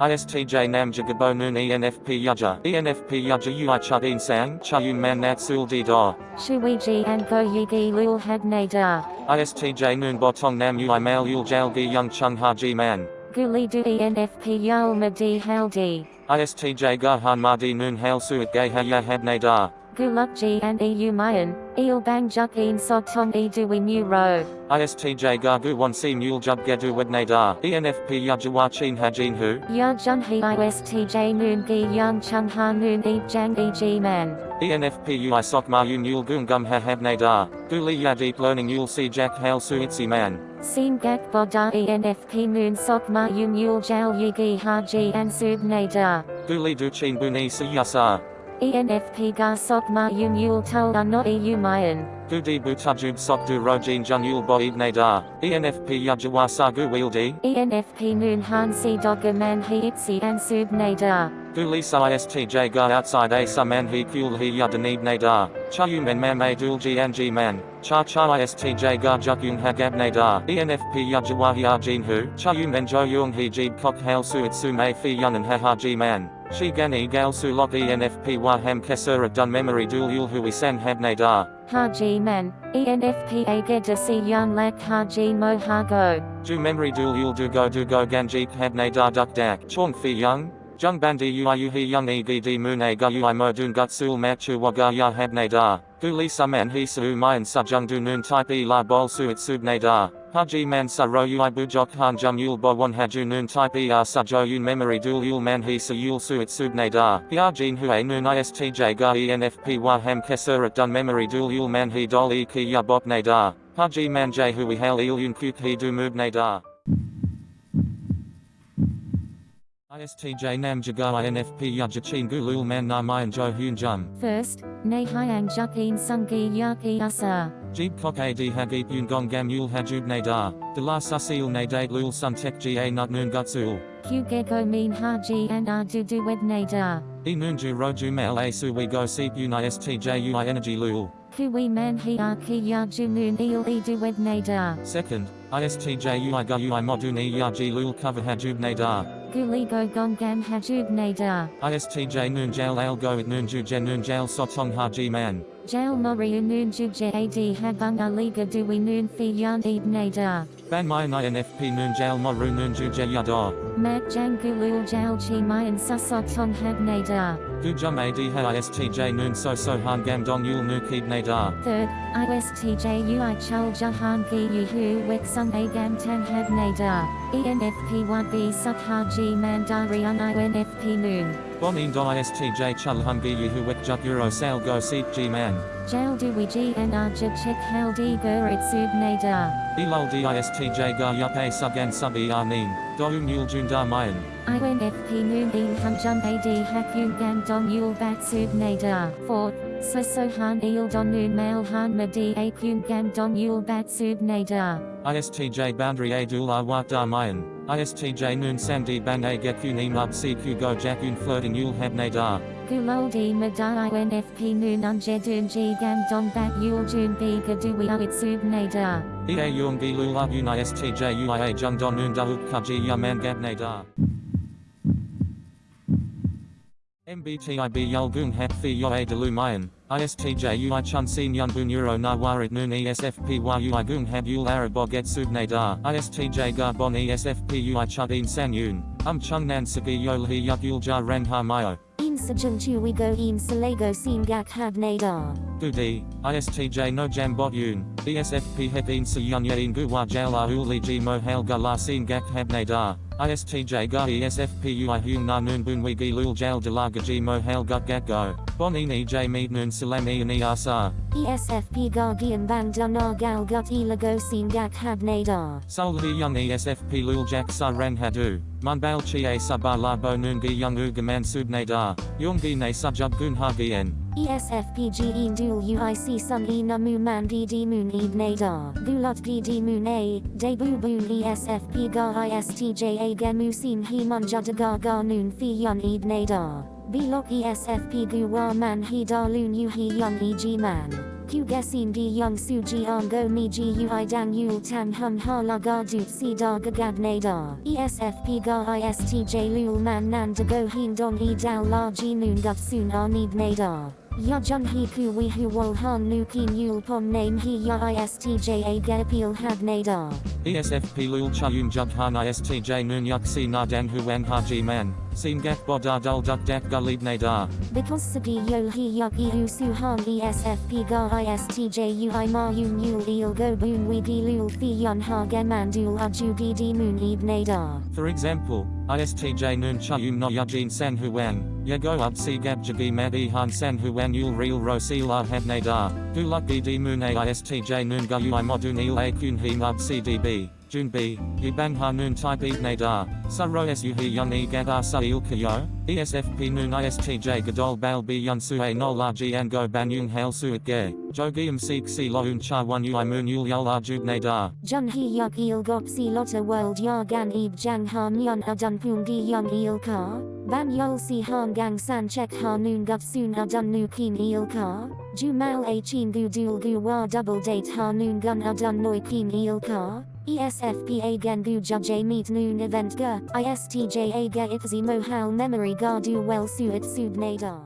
ISTJ Namja Gabo Noon ENFP Yaja ENFP Yaja Ui Chudin Sang Chayun Man Nat Sul Di Da Shuiji and Go Yigi Lul Hadnada. ISTJ Noon Botong Nam Ui Mail Yul Jalgi Young Chung Haji Man Guli Du ENFP Yul Madi Haldi. ISTJ Gahan Madi Noon Hail Suit Gay Haya Habnada Gulukji and EU Mayan. Il Bang Juk In Sog Tong E Dui Mu Ro. ISTJ Gagu Wan Si Mule Jub Gedu Wednada ENFP Yajawa Chin Hajin Hu Ya Jun He ISTJ Noon Gi Young Chung Ha Noon E Jang E G Man. ENFP Ui Sok Ma Yun Yul Gung Gum Ha Habnada Guli Ya Deep Learning Yul Si Jack Hail Suitsi Man Sim Gak Boda ENFP Noon Sok Ma Yum Yul Jal Yugi Haji and Sub Nada. Guli Duchin Buni Si Yasa ENFP Ga Sok Ma Yum Yul Tol No EU Mayan. Gudi Butajub Sok Du Rojin Jun Yul Boib Nadar ENFP Yajawa Sagu Wieldi ENFP Noon Han Si Dogger Man He Itzi and Sub Nada. Gulisa ISTJ Ga Outside A Saman He Kul He Yadanib Nadar Chayumen Mame Dulji Anji Man. Cha Cha ISTJ Ga Jukyung Hagab Nadar ENFP Yajawa Hyajin Hu. Chayumen Jo Yung He Jib Kok Hail Suit Sume Fi Yunan Hahaji Man Shi Gani Gal Su Lok ENFP Waham Kesura Dun Memory Dul Yul Hui San Hab Nadar Haji Man. ENFP Ageda Si Yan Lak Haji Mo Hago. Ju Memory Dul Yul Du Go Du Go Ganjik Hab Nadar Duk Dak Chong Fi Young Jung Bandi Ui Yu He Young E G D Mune Ga Ui Mo Dun Gut Sul Machu Waga Ya Hab Nadar Guli Saman He Su Mayan Sa Jung Du Noon Type E La Bol Suit Sub Nadar Haji Man Sa Ro Ui Bujok Han Jum Yul Bo Wan Haju Noon Type E R Sa Jo Yun Memory Dul Yul Man He Sa Yul Suit Sub Nadar Yajin Hue Noon ISTJ Ga ENFP wa Waham Kesurat Dun Memory Dul Yul Man He Dol E Ki Ya Bop Nadar Haji Man J Hui Hail Il Yun Kuk He Du Mub Nadar ISTJ Nam Jaga INFP Yajachin Gulul Man Na Mayan Jo Hyun Jum First, Ne Hyang Juk In Sungi Yak E Asa. Jeeb Kok Ad Hagip Yun Gong Gam Yul Hajub Nadar De La Susil Nadate Lul Sun Tek Ga Nut Noon Gutsul Q Gego Mean Haji and R Du Du Wed Nada. E Noonju Roju Mel A Su We Go Seep Un ISTJ Ui Energy Lul Kui Man He R Ki Ya Ju Noon Il E Du Wed Nada. Second, ISTJ Ui Ga Ui Modun E Yaji Lul Cover Hajub Nadar Guligo Gongam Hajub Nada. ISTJ Noon Jail Al Go At Noonju Jen Noon Jail Sotong Haji Man Jail Moriu Noon Jubje Ad Habung Aliga Dui Noon Fi Yan Eb Nada. Ban Mayan INFP Noon Jail Moru Yada Mat Jang Gulul Jail Chi Mayan Susotong Hab Nada. Gujum Ad Ha ISTJ Noon So So Han Gam Dong Yul Nu Keeb Nadar Third, ISTJ Ui Chul Jahan Gi Yuhu Wek Sung Agam Tang Hab Nada. ENFP Wabi Suk Haji Mandarian INFP Noon. Bonin Do ISTJ Chul Hungi Yuhu Wek Juk Euro Sale Go Seep G Man Jail Dui G and Arjab Chek Haldi Gurit Sub Nada. Elul DISTJ Ga Yup A Sugan Sub ER Nin Doum Yul Jundar Mayan INFP Noon In Hamjum AD Hakun Gam Dong Yul Bat Sub Nada. Fourth, Sosohan Il Don Noon Mail Han Madi Akun Gam Dong Yul Bat Sub Nada. ISTJ Boundary A Dul Awak Dar Mayan. ISTJ Noon Samdi Bang A Gekun Emub CQ Go Jakun Flirting Yul Hab Nadar Guloldi Mada INFP Noon Unjedun G Gam Dong Bat Yul Jun B Gadui Sub Nada. EA Yung Gi Lul Un ISTJ UIA Jung Don Noon Dahuk Kaji Yaman Gab Nadar MBTIB Yulgung Hap Fi Yoa Delu Mayan, ISTJ Ui Chun Sin Yun Bun Euro Na Warit Noon ESFP Ui Gung Hab Yul Arabog Et Sub Nadar, ISTJ Gar Bon ESFP Ui Chudin San Yun, Um Chung Nan Sagi Yol He Yuk Yul Jar Ren Ha Mayo, Im Sajung Chuigo Im Salago Sim Gak Hab Nadar. Gudi, ISTJ No Jam Bot Yun, ESFP Hep In Su Yun Yin Gu Wa Jail Ah Uli Ji Mo Hail Ga La Sin Gak Hab Nadar, ISTJ Ga ESFP Ui Hung Na Noon Bun We Gi Lul Jail De La Gaji Mo Hail Gut Gak Go, Bon Ini J Meet Noon Salam Ian Asar, ESFP Gargian Bang Dunar Gal Gut Elago Sim Gak Hab Nadar. Sol He Young ESFP Lul Jak Sa Rang Hadu, Munbal Chi A Sabah La Bo Noon Gi Young Ugaman Sub Nadar, Yung Gi Ne Subjub Gun Ha Gien. ESFP G E Dul UIC Sun E Namu Man D D Moon Ed Nadar. Gulot G D Moon A, Debu Boon ESFP Gar ISTJ A Gemu Sim He Mun Jadagar Gar Noon Fi Yun Ed Nadar. Bilok ESFP Guwa Man He Darloon U He Young E G Man. Q Gasin Di Young Su Ji On Go Mi Ji Ui Dang Yul Tan Hun Ha La Ga Dut Si Da Gagad Nadar. ESFP Ga ISTJ Lul Man Nan Da Go Hin Dong E Dao La Ji Noon Gut Soon Arnib Nadar. Ya Jun He Ku We Hu Wol Han Nu Kin Yul Pom Name He Ya ISTJ A Ga Appeal Had Nadar. ESFP Lul Chayum Jug Han ISTJ Noon Yuk Si Na Dang Huang Haji Man. Sin Gak Bodar Dul Duk Dak Gulib Nadar. Because Sadi Yol He Yuk Hu Su Han ESFP Ga ISTJ Ui Ma Yun Yul Eel Go Boon We Gi Lul Thi Yun Ha Gaman Dul Aju Di Di Moon Eb Nadar. For example, ISTJ Noon Chayum No Yajin San Huang. Yago Up Si Gab Jagi Mad Han San Huang Yul Real Ro Si La Had Nadar. Guluk Di Moon A ISTJ Noon Ga Ui Modun Il A Kun He Mub CDB. Jun B, Yibang Ha Noon Type Eb Nadar, Suro Su He Yun E Gadar Sa Il Kayo, ESFP Noon ISTJ Gadol Bal B Yun Su A No La Ji An Go Ban Yung Hail Suit Ge, Jogium Seek Si Lo Un Cha One Ui Moon Yul Yul La Jud Nadar. Jun He Yuk Eel Gop Si Lotta World Ya Gan Eb Jang Ha Myon Adun Pung Di Young Eel Ka, Ban Yol Si Han Gang San Chek Ha Noon Gut Soon Adun Nu Keen Eel Ka, Jumal A Chin Gu Dul Gu Wa Double Date Ha Noon Gun Adun Noi Keen Eel Ka, ESFP A Gan Gu Judge Meet Noon Event Ga, ISTJ Ga Ipzi Mohal Memory Ga Du Well Suit Sud Nadar.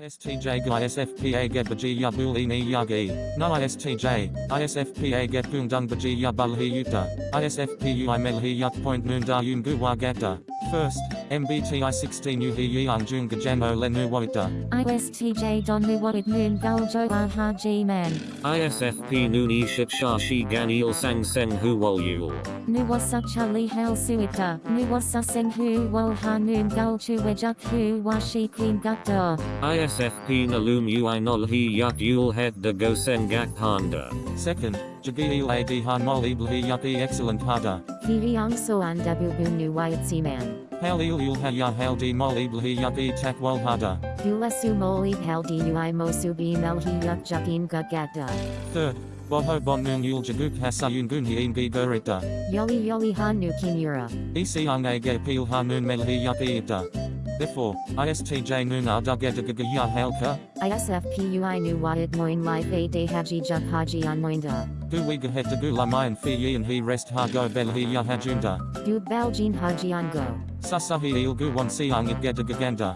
ISTJ Gu ISFPA Get Baji Yabul Ini Yagi, No ISTJ, ISFPA Get Gung Dung Baji Hi Yuta, ISFP Ui Mel Hi Yuk Point Noon Da Yun Gu Wa Gata. First, MBTI 16 U Hi Yang Jung Gajano Lenu Wota. ISTJ Don Nuwait Noon Guljo Aha G Man. ISFP Nooni Shashi Ganil Sang Seng Hu Wol Yul. Nuwasa Chali Hal Suita. Nuwasa Seng Hu Wol Ha Noon Gul Chu Wejuk Hu Washi Queen Gukda. ISFP Nalum Ui Nol Hi Yuk Yul Het De Go Sen Gak Panda. Second, Jagi Il Ad Han Mol Ibl Hi Yuk E Excellent Hada. Hiyang Soan Dabu Nu Wait Man. Hail Il Yul Ha Ya Hail Di Mol Ibl Hi Yuk E Tak Hada. Dula Sumoli Hal Dui Mosubi Mel Hiyuk Jukin Gugata. Third, Boho Bon Noon Yul Jaguk Hasayun Gun Hi In Gi Gurita. Yoli Yoli Han Nu Kimura. EC Ang A Ge Peel Ha Noon Mel Hi Yuk Therefore, ISTJ Noon Arda Gedagaga Ya Halka. ISFPUI Nu Wad Moin Life A De Haji Juk Haji On Moinda. Gu Wiga Het Lamayan Fi Yin Hi Rest Ha Go Bel Hi Ya Hajunda. Du Baljin Haji On Go. Sasahi Il Gu Wan Siang It Gedagaganda.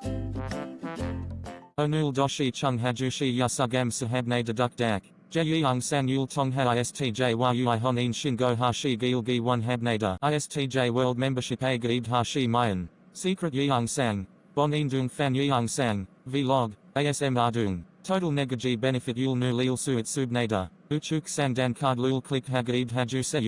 Onul Doshi Chung Hajushi Yasugam Sahabne Deduk Dak. Jeyang San Yul Tong Ha ISTJ Yui Honin Shingo Hashi Gil Gi 1 Habnada ISTJ World Membership A Gaib Hashi Mayan. Secret Yang Sang. Bon Indung Fan Yang Sang. Vlog. ASM Ardung. Total Negaji Benefit Yul Nu Lil Suit Subnada. Uchuk Sandan Card Lul Click Hagaib Haju Se.